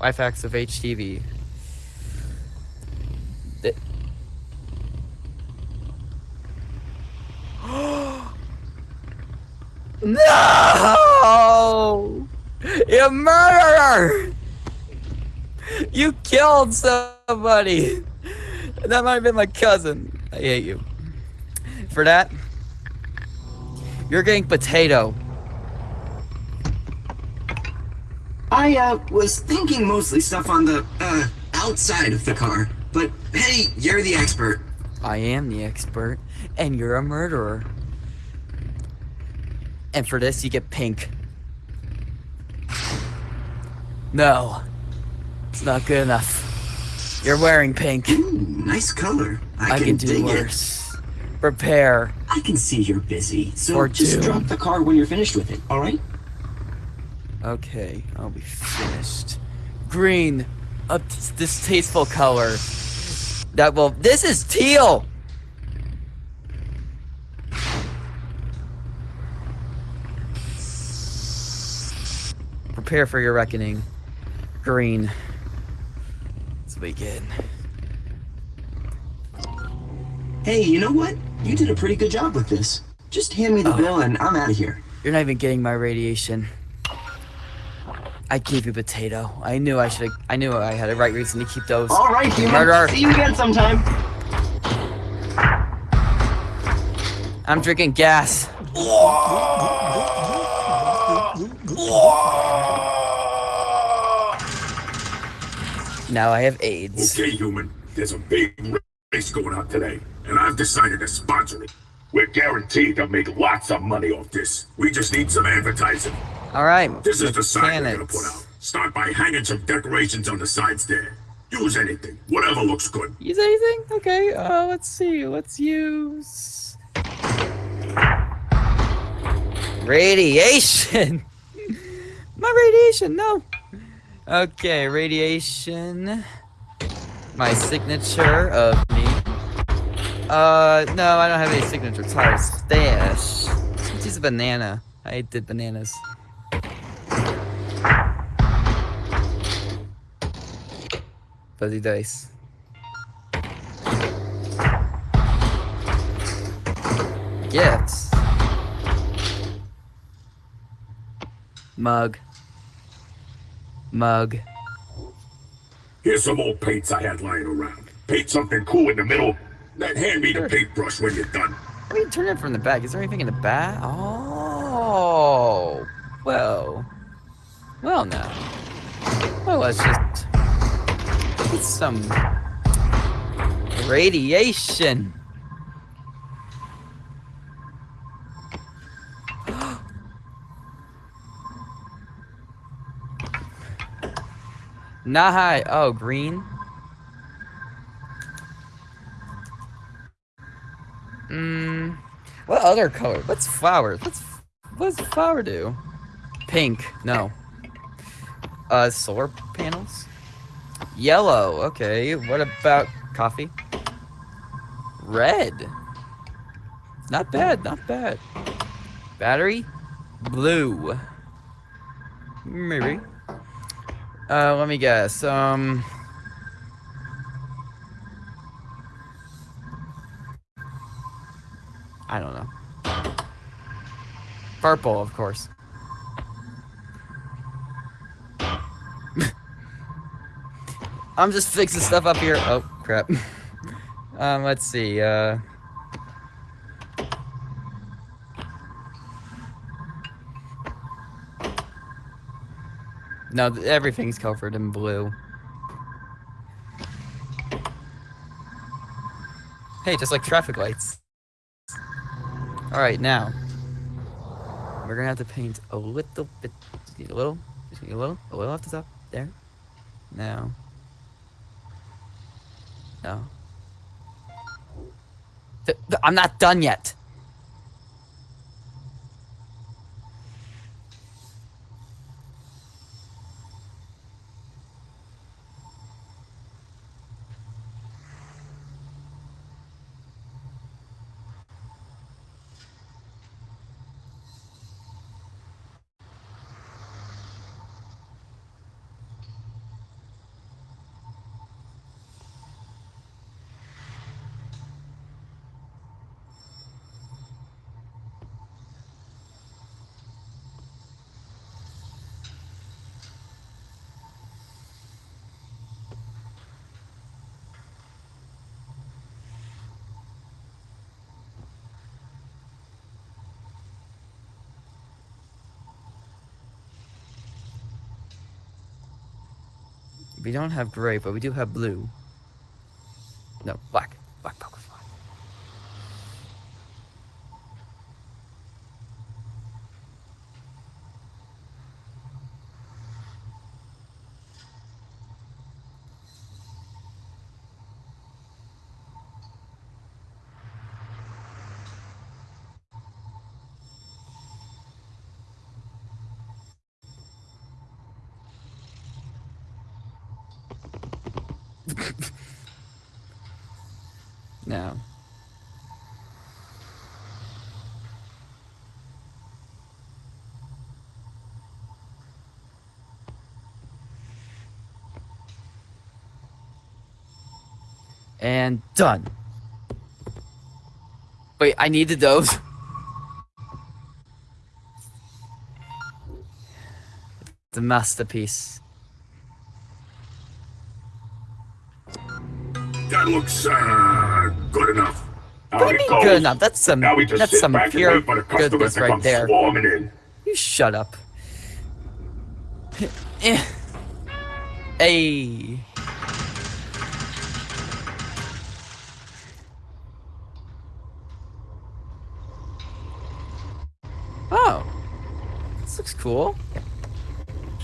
Life of HTV. Th- no! You murderer! You killed somebody! That might have been my cousin. I hate you. For that, you're getting potato. I, uh, was thinking mostly stuff on the, uh, outside of the car. But, hey, you're the expert. I am the expert, and you're a murderer. And for this, you get pink. No. It's not good enough. You're wearing pink. Ooh, nice color. I, I can, can do dig worse. Prepare. I can see you're busy, so just two. drop the car when you're finished with it, alright? Okay, I'll be finished. Green. A distasteful color. That will. This is teal! Prepare for your reckoning. Green. Let's begin. Hey, you know what? You did a pretty good job with this. Just hand me the Oh. bill and I'm out of here. You're not even getting my radiation. I gave you potato. I knew I should. I knew I had a right reason to keep those. Alright, human. Murderer. See you again sometime. I'm drinking gas. Now I have AIDS. Okay, human, there's a big race going on today, and I've decided to sponsor it. We're guaranteed to make lots of money off this. We just need some advertising. All right. This is the sign we're gonna put out. Start by hanging some decorations on the sides there. Use anything, whatever looks good. Use anything? Okay. Uh, let's see. Let's use radiation. My radiation. No. Okay, radiation. My signature of me. Uh, no, I don't have any signature. It's hard stash. Let's use a banana. I did bananas. Fuzzy dice. Gifts. Mug. Mug. Here's some old paints I had lying around. Paint something cool in the middle, then hand me the paintbrush when you're done. Let me turn it from the back. Is there anything in the back? Oh. Well. Well, now. Well, let's just get some radiation. Nahai. Oh, green. Hmm. What other color? What's flower? What's what's flower do? Pink. No. Uh, solar panels. Yellow. Okay. What about coffee? Red. Not bad. Not bad. Battery. Blue. Maybe. Uh, let me guess. Um. I don't know. Purple, of course. I'm just fixing stuff up here. Oh, crap. um, let's see. Uh. No, everything's covered in blue. Hey, just like traffic lights. Alright, now. We're gonna have to paint a little bit. A little. Just a little. A little off the top. There. Now. No. I'm not done yet. We don't have gray, but we do have blue. No. And done. Wait, I needed those. The masterpiece. Looks, uh, good enough. What do you mean good enough? That's some Now we just that's some pure wait for the customers goodness right there. swarming in. You shut up. Hey. Oh. This looks cool.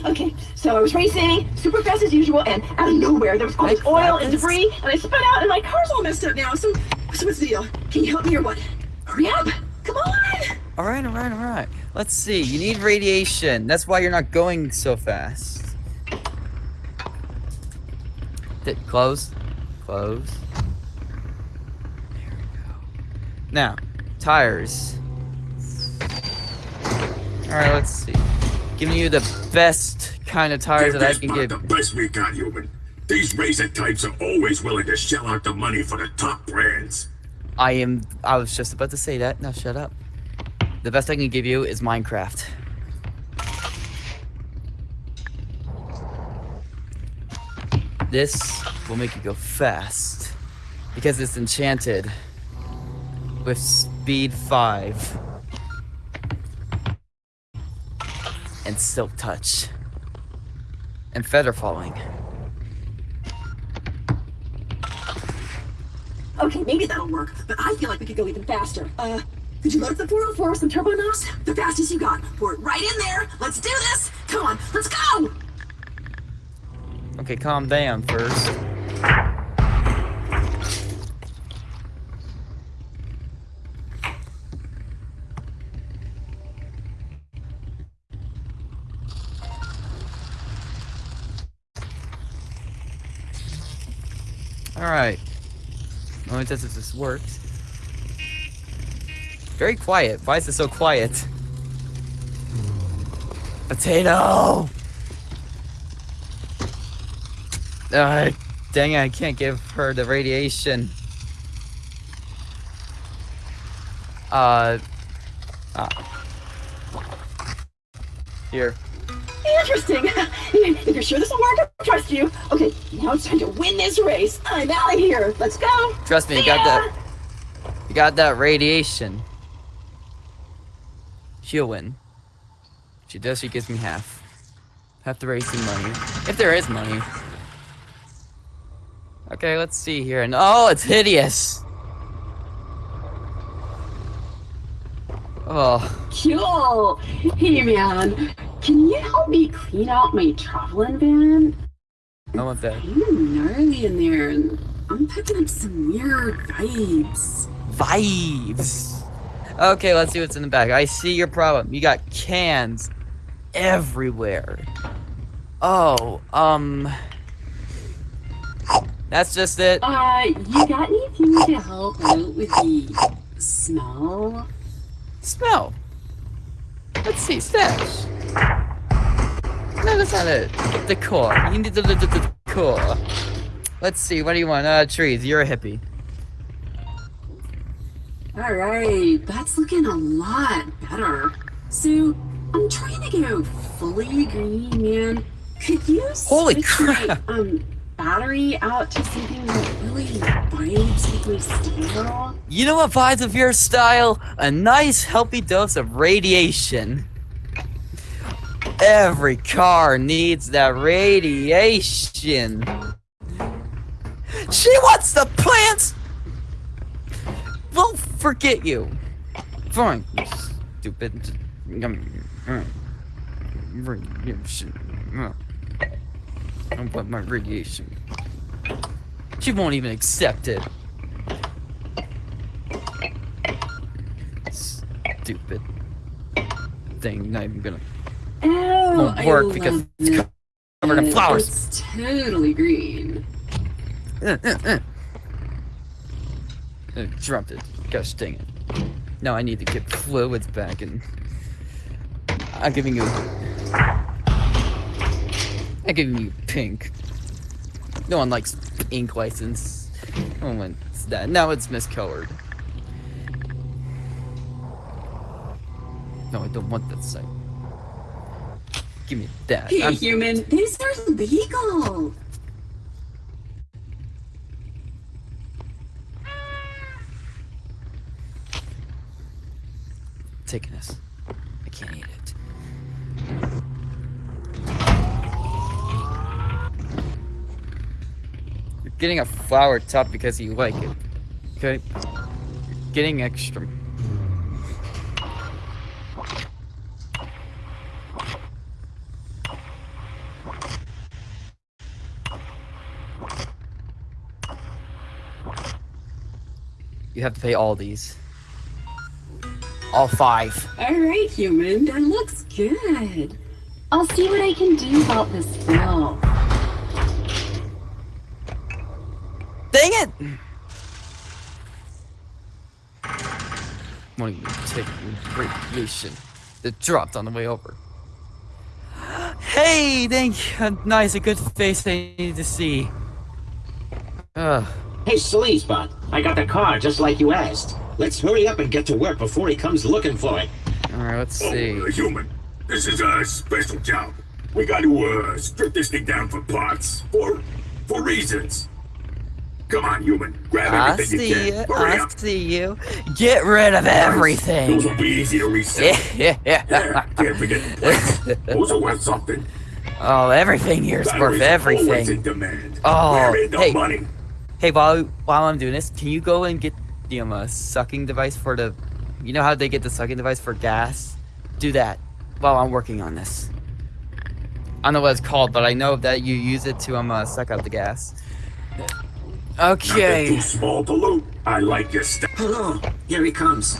Okay, so I was racing super fast as usual, and out of nowhere there was all this oil and debris, and I spun out, and my car's all messed up now. So, so what's the deal? Can you help me or what? Hurry up! Come on! Alright, alright, alright. Let's see. You need radiation. That's why you're not going so fast. Did close? Close. There we go. Now, tires. Alright, let's see. Giving you the best kind of tires that I can give. the best we got, human. These razor types are always willing to shell out the money for the top brands. I am. I was just about to say that. Now shut up. The best I can give you is Minecraft. This will make you go fast because it's enchanted with speed 5 and silk touch and feather falling. Okay, maybe that'll work, but I feel like we could go even faster. Uh, could you load up the 404 with some turbo nos? The fastest you got. Pour it right in there. Let's do this. Come on, let's go! Okay, calm down first. Alright. Let me test if this works. Very quiet. Why is it so quiet? Potato! Uh, dang it, I can't give her the radiation. Uh, ah. Here. Interesting. if you're sure this will work, I trust you. Okay, now it's time to win this race. I'm out of here. Let's go. Trust me, you got ya. that. You got that radiation. She'll win. She does, she gives me half. Half the racing money. If there is money. Okay, let's see here. And oh, it's hideous! Oh, Cool. Hey man, can you help me clean out my traveling van? I want that. Of gnarly in there, and I'm picking up some weird vibes. Vibes! Okay, let's see what's in the bag. I see your problem. You got cans everywhere. Oh, um... That's just it. Uh, you got anything to help out with the smell? Smell. Let's see, stash. No, that's not it. Decor. You need the, the, the, the decor. Let's see, what do you want? Uh, trees. You're a hippie. Alright, that's looking a lot better. So, I'm trying to go fully green, man. Could you Holy switch my, crap. um, battery out to something that really vibes with my style? You know what vibes with your style? A nice, healthy dose of radiation. Every car needs that radiation. She wants the plants! Well, forget you. Fine, you stupid. Radiation. I want my radiation. She won't even accept it. Stupid thing. Not even gonna Oh, won't work because it's it. covered in flowers. It's totally green. Uh, uh, uh. Uh, dropped it. Gosh dang it. Now I need to get fluids back and I'm giving you I'm giving you pink. No one likes ink license. No one wants that. Now it's miscolored. No, I don't want that site. Give me that. Hey, I'm- human, these are legal. taking this. I can't eat it. You're getting a flower top because you like it. Okay? You're getting extra. Have to pay all these. All five. All right, human, that looks good. I'll see what I can do about this bill. Dang it! Won't even take radiation that dropped on the way over. Hey, thank you. Nice, a good face I need to see. Ugh. Hey, Sleazebot, I got the car just like you asked. Let's hurry up and get to work before he comes looking for it. Alright, let's Oh, see. uh, human. This is a special job. We got to uh, strip this thing down for parts. For for reasons. Come on, human. Grab everything. I everything see you you. can. Hurry I up. see you. Get rid of everything. Those everything. will be easy to reset. Yeah, Yeah, yeah can't forget the plates. Those are worth something. Oh, everything here's worth Batteries are Always in everything. demand. Oh, Where is the hey. money? Hey, while while I'm doing this, can you go and get the um, uh, sucking device for the? You know how they get the sucking device for gas? Do that while I'm working on this. I don't know what it's called, but I know that you use it to um uh, suck out the gas. Not that Okay. too small to loot. I like your stuff. Hello, here he comes.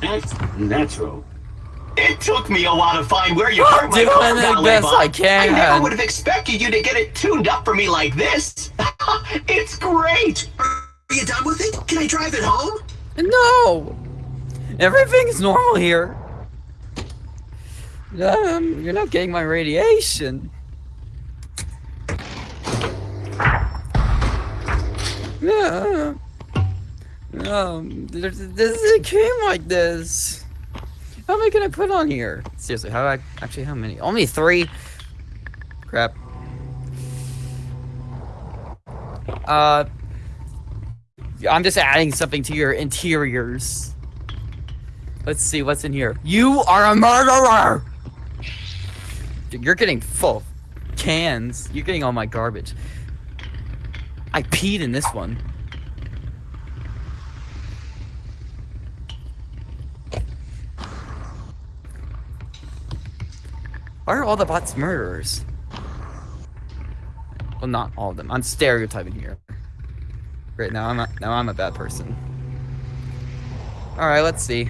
Act natural. It took me a while to find where you I'm hurt my car, the Valet best I can. I never would have expected you to get it tuned up for me like this. it's great. Are you done with it? Can I drive it home? No, everything's normal here. Um, you're not getting my radiation. Yeah. Um, this, this it came like this. How many can I put on here? Seriously, how I actually how many? Only three. Crap. Uh, I'm just adding something to your interiors. Let's see what's in here. You are a murderer. Dude, You're getting full cans. You're getting all my garbage. I peed in this one. Why are all the bots murderers? Well, not all of them. I'm stereotyping here. Great, now I'm a, now I'm a bad person. All right, let's see.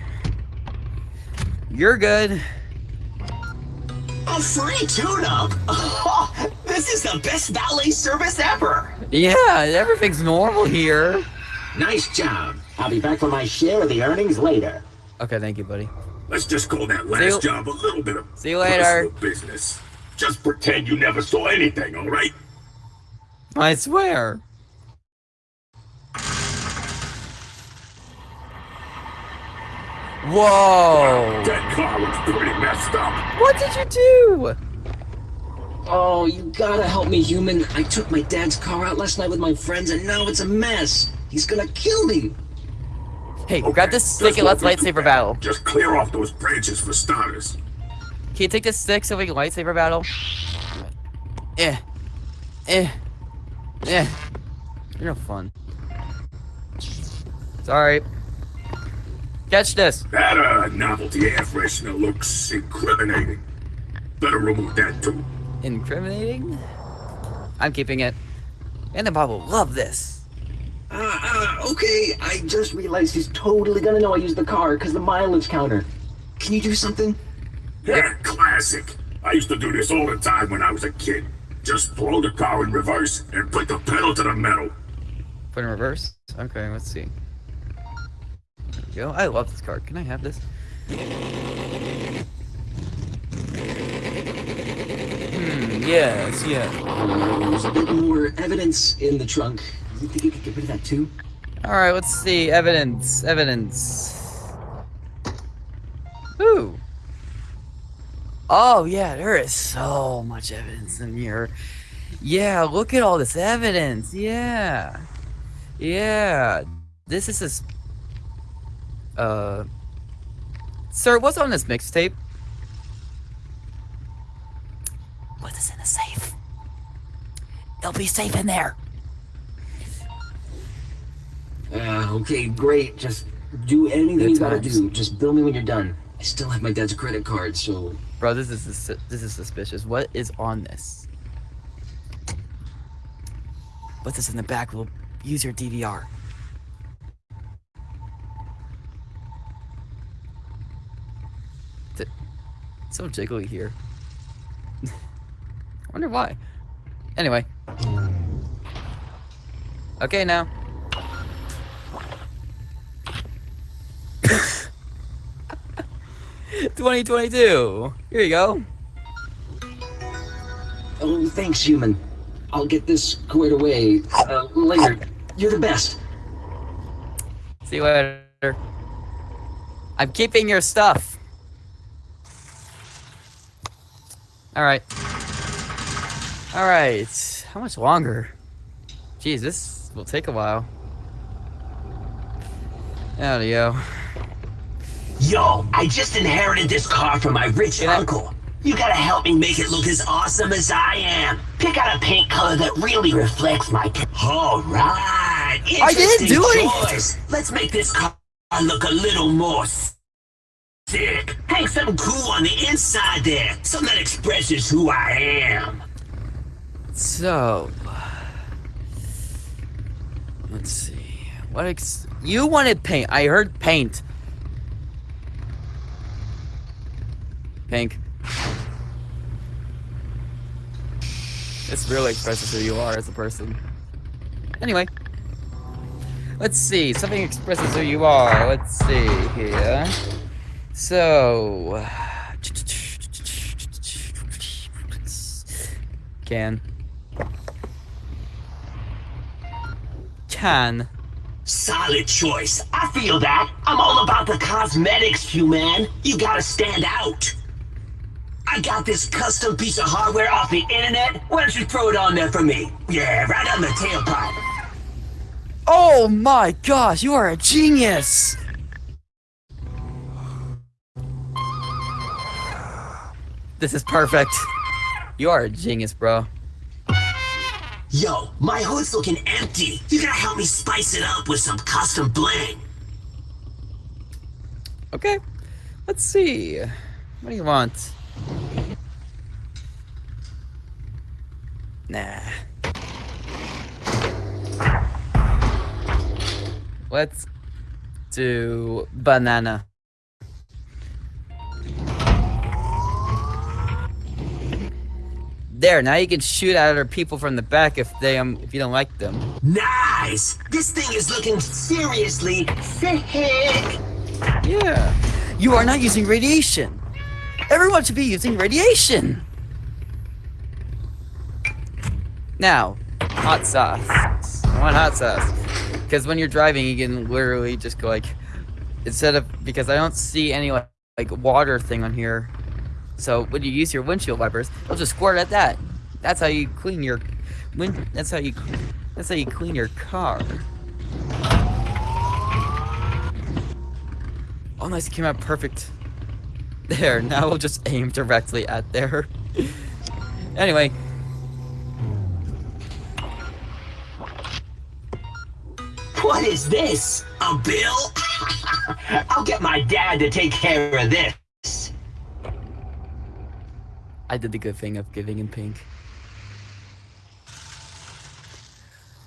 You're good. A free tune-up. this is the best valet service ever. Yeah, everything's normal here. Nice job. I'll be back for my share of the earnings later. Okay, thank you, buddy. Let's just call that last you- job a little bit of See you later. personal business. Just pretend you never saw anything, all right? I swear. Whoa! That car looks pretty messed up. What did you do? Oh, you gotta help me, human. I took my dad's car out last night with my friends, and now it's a mess. He's gonna kill me. Hey, Okay, grab this stick and let's won't be too lightsaber battle. Just clear off those branches for starters. Can you take this stick so we can lightsaber battle? Eh. Eh. Eh. You're no fun. Sorry. Catch this. That uh, novelty air freshener looks incriminating. Better remove that too. Incriminating? I'm keeping it. And the Bob will love this. Uh, uh, okay, I just realized he's totally gonna know I used the car because the mileage counter. Can you do something? Yeah, classic. I used to do this all the time when I was a kid. Just throw the car in reverse and put the pedal to the metal. Put in reverse? Okay, let's see. There we go. I love this car. Can I have this? Hmm, yes, yeah. There's a bit more evidence in the trunk. You think you could get rid of that too? Alright, let's see. Evidence. Evidence. Ooh. Oh, yeah, there is so much evidence in here. Yeah, look at all this evidence. Yeah. Yeah. This is this. Uh. Sir, what's on this mixtape? What is in the safe? It'll be safe in there. Uh, okay, great. Just do anything Good you gotta times. do. Just bill me when you're done. I still have my dad's credit card, so Bro, this is this is suspicious. What is on this? What's this in the back? We'll use your DVR. It's So jiggly here. I wonder why. Anyway. Okay, now. Twenty twenty two. Here you go. Oh, thanks, human. I'll get this squared away uh, later. You're the best. See you later. I'm keeping your stuff. Alright. Alright. How much longer? Jeez, this will take a while. Howdy, yo. Yo, I just inherited this car from my rich Yeah. uncle. You gotta help me make it look as awesome as I am. Pick out a paint color that really reflects my. All right. I didn't do choice. Let's make this car look a little more sick. Hang something cool on the inside there, something that expresses who I am. So. Let's see. What ex- You wanted paint. I heard paint. Pink. This really expresses who you are as a person. Anyway. Let's see. Something expresses who you are. Let's see here. So. Can. Can. Solid choice. I feel that. I'm all about the cosmetics, human. You gotta stand out. I got this custom piece of hardware off the internet. Why don't you throw it on there for me? Yeah, right on the tailpipe. Oh my gosh, you are a genius! This is perfect. You are a genius, bro. Yo, my hood's looking empty. You gotta help me spice it up with some custom bling. Okay, let's see. What do you want? Let's do banana. There, now you can shoot at other people from the back if they um if you don't like them. Nice. This thing is looking seriously sick. Yeah. You are not using radiation. Everyone should be using radiation. Now, hot sauce. I want hot sauce. Because when you're driving, you can literally just go like, instead of, because I don't see any like, like water thing on here. So when you use your windshield wipers, they'll just squirt at that. That's how you clean your, wind. That's how you, that's how you clean your car. Oh, nice! It came out perfect. There, now we'll just aim directly at there. anyway. What is this? A bill? I'll get my dad to take care of this. I did the good thing of giving him pink.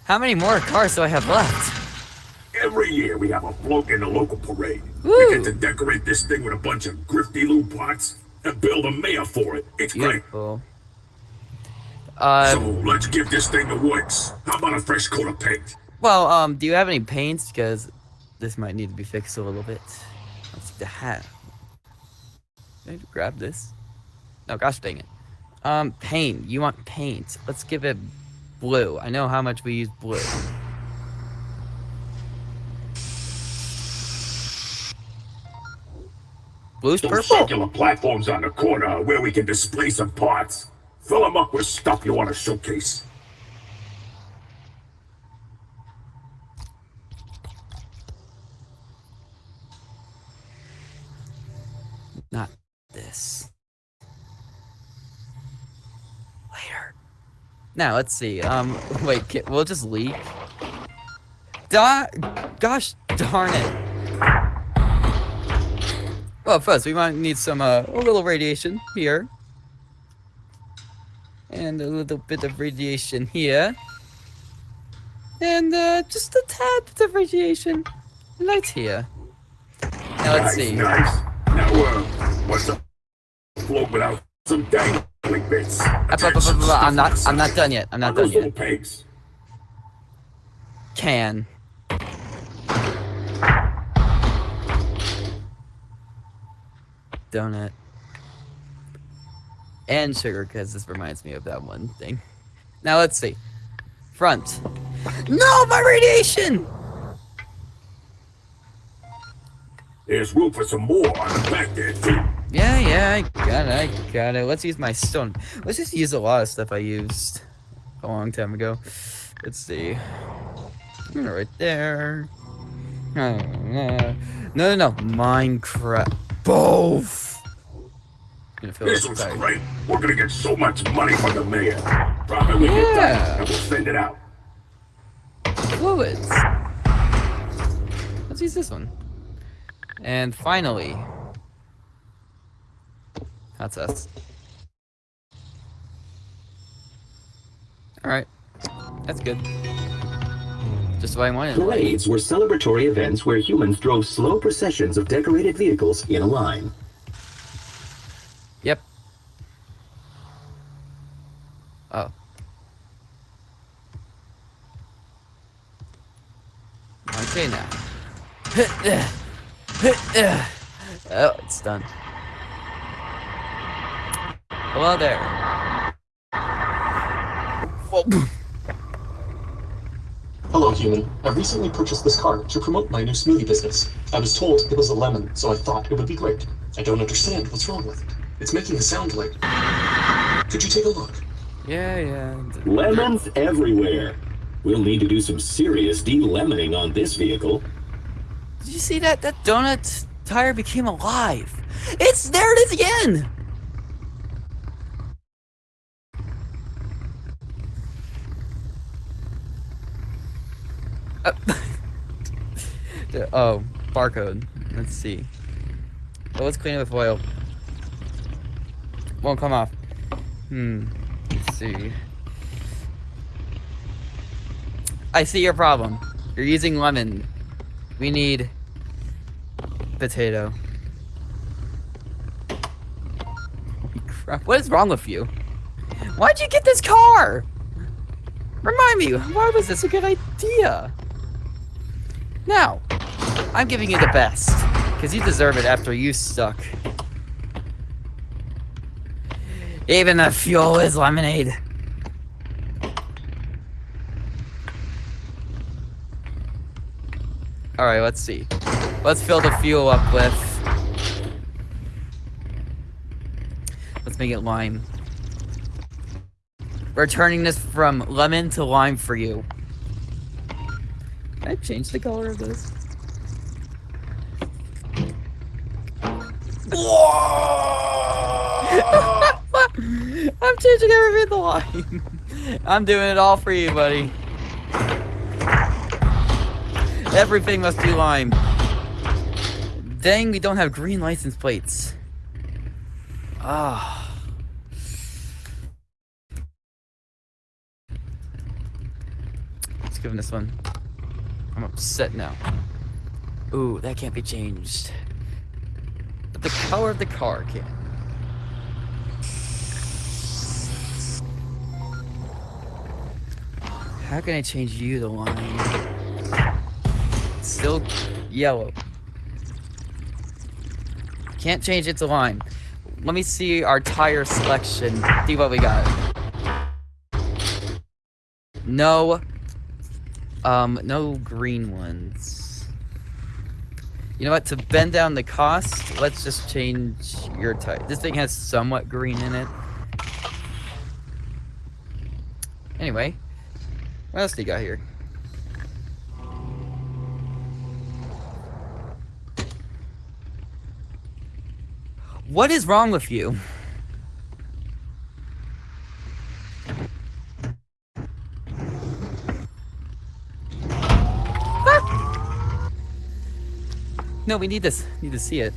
How many more cars do I have left? Every year we have a float in the local parade. Woo. We get to decorate this thing with a bunch of grifty little pots and build a mayor for it. It's great. Beautiful. Uh, So let's give this thing the works. How about a fresh coat of paint? Well, um, do you have any paints? Because this might need to be fixed a little bit. Let's see the hat. Can I grab this? No, gosh dang it. Um, paint. You want paint. Let's give it blue. I know how much we use blue. Blue's Those purple. circular platforms on the corner where we can display some parts. Fill them up with stuff you want to showcase. Now, let's see. Um, wait, we'll just leak. Da gosh darn it. Well, first, we might need some, uh, a little radiation here. And a little bit of radiation here. And, uh, just a tad bit of radiation right here. Now, let's nice, see. nice. Now, uh, what's a float without some dangling Uh, I'm not, I'm not done yet. I'm not done yet. Can. Donut. And sugar, because this reminds me of that one thing. Now let's see. Front. No, my radiation! There's room for some more on the back there, too. Yeah, yeah, I got it, I got it. Let's use my stone. Let's just use a lot of stuff I used a long time ago. Let's see. Hmm, right there. No, no, no, no. Minecraft. Both. This this was tight. great. We're gonna get so much money from the mayor. Drop it when you're Yeah. done, and we'll send it out. Fluids. Let's use this one. And finally. That's us. Alright. That's good. Just what I wanted. Parades were celebratory events where humans drove slow processions of decorated vehicles in a line. Yep. Oh. Okay now. Oh, it's done. Hello there. Whoa. Hello, human. I recently purchased this car to promote my new smoothie business. I was told it was a lemon, so I thought it would be great. I don't understand what's wrong with it. It's making a sound like. Could you take a look? Yeah, yeah. Lemons everywhere. We'll need to do some serious de-lemoning on this vehicle. Did you see that? That donut tire became alive. It's there. It is again. oh, barcode. Let's see. Well, let's clean it with oil. Won't come off. Hmm. Let's see. I see your problem. You're using lemon. We need potato. What is wrong with you? Why'd you get this car? Remind me, why was this a good idea? Now, I'm giving you the best. Because you deserve it after you suck. Even the fuel is lemonade. Alright, let's see. Let's fill the fuel up with... Let's make it lime. We're turning this from lemon to lime for you. Can I change the color of this? I'm changing everything in the line. I'm doing it all for you, buddy. Everything must be lime. Dang, we don't have green license plates. Ah. Let's give him this one. I'm upset now. Ooh, that can't be changed. But the color of the car can. How can I change you to line? Still yellow. Can't change it to lime. Let me see our tire selection. See what we got. No. Um, no green ones. You know what? To bend down the cost, let's just change your type. This thing has somewhat green in it. Anyway, what else do you got here? What is wrong with you? No, we need this. Need to see it.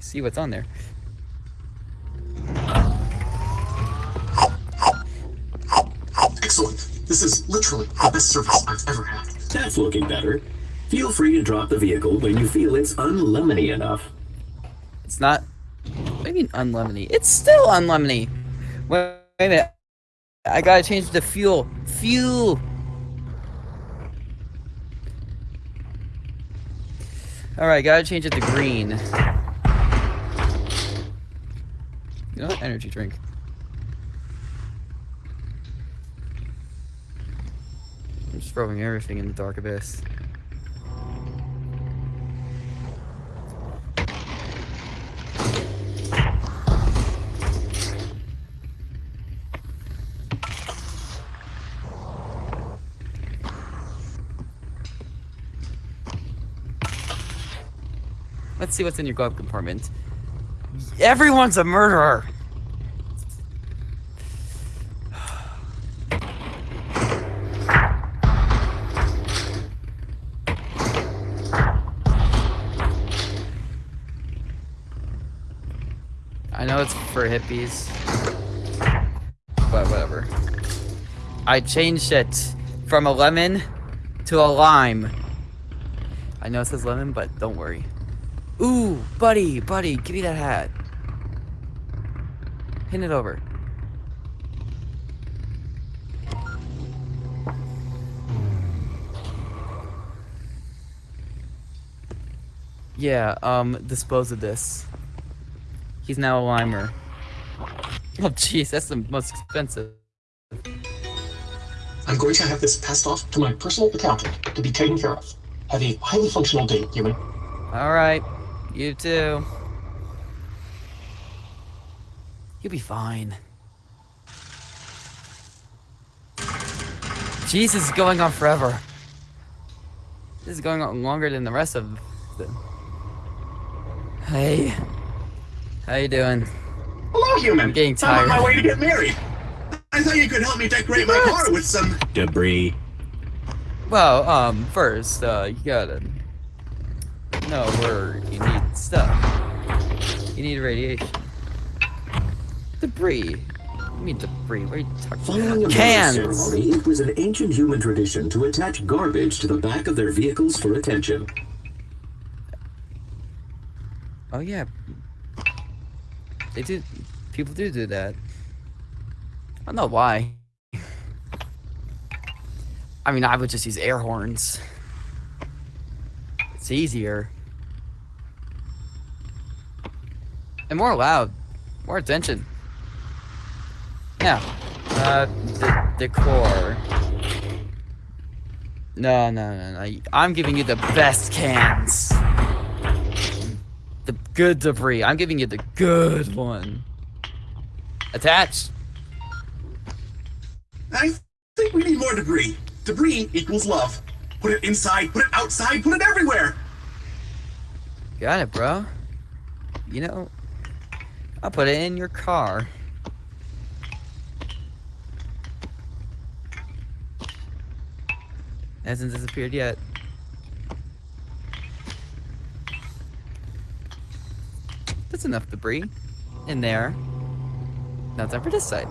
See what's on there. Excellent. This is literally the best service I've ever had. That's looking better. Feel free to drop the vehicle when you feel it's unlemony enough. It's not. What do you mean unlemony? It's still unlemony. Wait, wait a minute. I gotta change the fuel. Fuel. All right, gotta change it to green. You know what? Energy drink. I'm just throwing everything in the dark abyss. Let's see what's in your glove compartment. Everyone's a murderer! I know it's for hippies, but whatever. I changed it from a lemon to a lime. I know it says lemon, but don't worry. Ooh, buddy, buddy, give me that hat. Hand it over. Yeah, um, dispose of this. He's now a limer. Oh, jeez, that's the most expensive. I'm going to have this passed off to my personal accountant to be taken care of. Have a highly functional day, human. Alright, you too. You'll be fine. Jesus is going on forever. This is going on longer than the rest of the... Hey. How you doing? Hello, human. I'm getting tired. I'm on my way to get married. I thought you could help me decorate my car with some. Debris. Well, um, first, uh, you gotta know where you need stuff. You need radiation. Debris. You mean debris? What are you talking Following about? Cans! ceremony, it was an ancient human tradition to attach garbage to the back of their vehicles for attention. Oh yeah. They do. People do do that. I don't know why. I mean, I would just use air horns. It's easier. And more loud. More attention. Now, uh, the decor. No, no, no, no. I'm giving you the best cans. The good debris. I'm giving you the good one. Attached. I think we need more debris. Debris equals love. Put it inside, put it outside, put it everywhere. Got it, bro. You know, I'll put it in your car. Hasn't disappeared yet. That's enough debris in there. Now time for this side.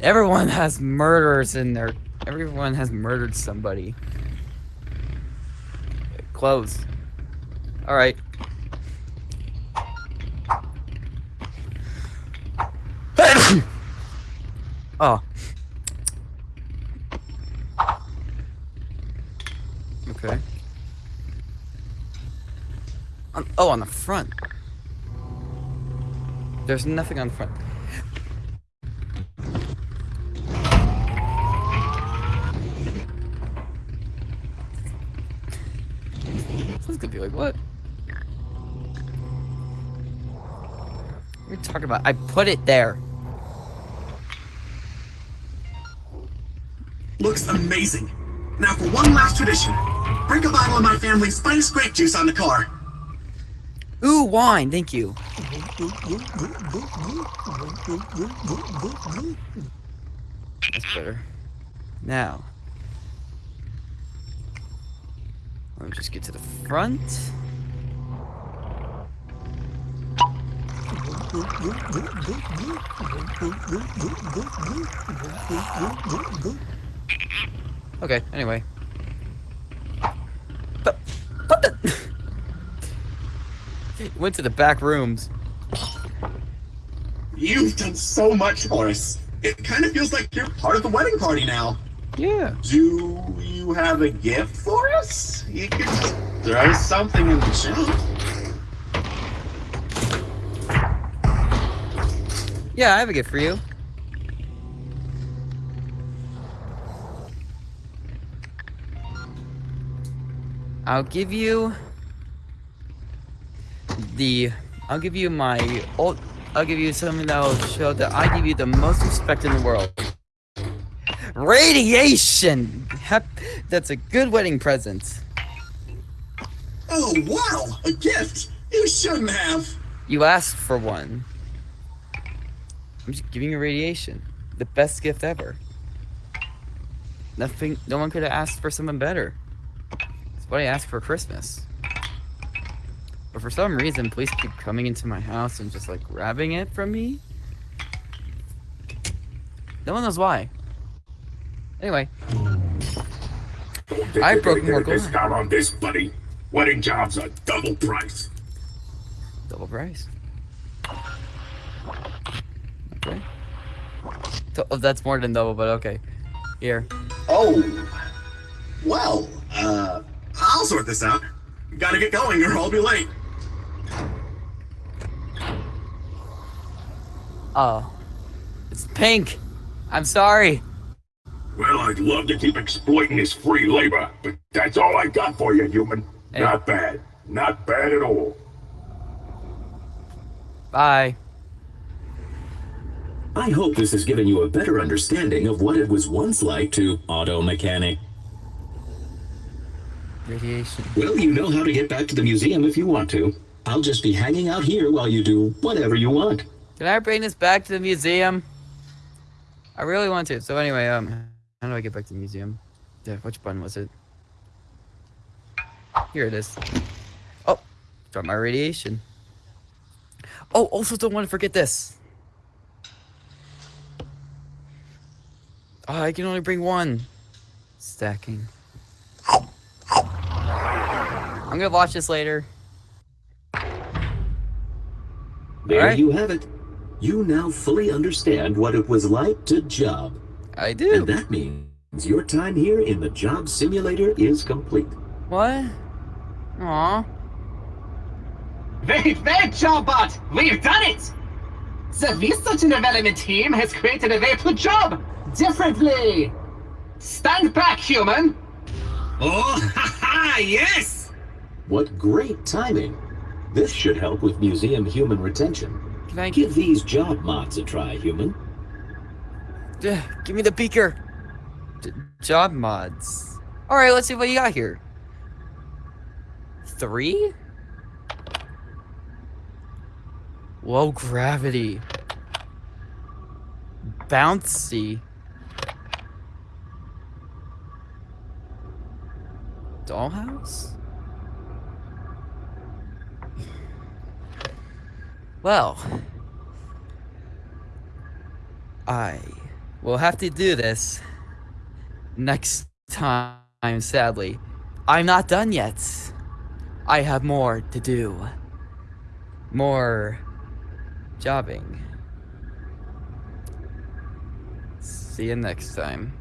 Everyone has murderers in there. Everyone has murdered somebody. Close. Alright. Oh. Okay. On, oh, on the front. There's nothing on the front. Someone's gonna be like, what? What are you talking about? I put it there. Amazing. Now for one last tradition. Break a bottle of my family's finest grape juice on the car. Ooh, wine, thank you. That's better. Now. Let me just get to the front. Okay, anyway. But, what the? Went to the back rooms. You've done so much for us. It kind of feels like you're part of the wedding party now. Yeah. Do you have a gift for us? You could just throw something in the chat. Yeah, I have a gift for you. I'll give you the I'll give you my old I'll give you something that will show that I give you the most respect in the world. Radiation! Hep- That's a good wedding present. Oh, wow! A gift! You shouldn't have! You asked for one. I'm just giving you radiation. The best gift ever. Nothing no one could have asked for something better. What I asked for Christmas. But for some reason, police keep coming into my house and just like grabbing it from me. No one knows why. Anyway, I broke more glass. discount on this, buddy. Wedding jobs are double price. double price. Okay. Oh, that's more than double, but okay. Here. Oh. Well, uh, I'll sort this out. Gotta get going or I'll be late. Oh. It's pink. I'm sorry. Well, I'd love to keep exploiting this free labor, but that's all I got for you, human. Hey. Not bad. Not bad at all. Bye. I hope this has given you a better understanding of what it was once like to auto mechanic. Radiation. Well, you know how to get back to the museum if you want to. I'll just be hanging out here while you do whatever you want. Can I bring this back to the museum? I really want to. So anyway, um, how do I get back to the museum? Yeah, which button was it? Here it is. Oh, start my radiation. Oh, also don't want to forget this. Oh, I can only bring one. Stacking. I'm gonna watch this later. There Alright. you have it. You now fully understand what it was like to job. I do. And that means your time here in the job simulator is complete. What? Aw. Very well, Jobbot! We've done it! The research and development team has created a way to job differently! Stand back, human! Oh, ha ha, yes! What great timing. This should help with museum human retention. Can I Give these job mods a try, human. Ugh, give me the beaker. J- job mods. All right, let's see what you got here. three? Low gravity. Bouncy. Dollhouse? Well, I will have to do this next time, sadly. I'm not done yet. I have more to do. More jobbing. See you next time.